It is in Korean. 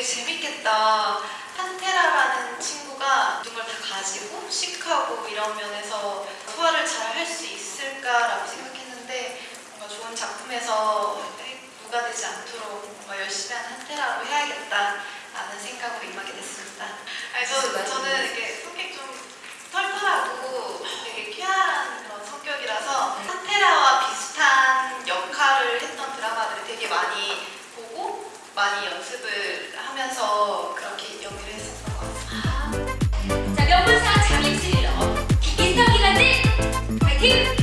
되게 재밌겠다. 한테라라는 친구가 눈걸 다 가지고 시크하고 이런 면에서 소화를 잘 할 수 있을까라고 생각했는데 뭔가 좋은 작품에서 누가 되지 않도록 열심히 한 한테라로 해야겠다라는 생각으로 임하게 됐습니다. here.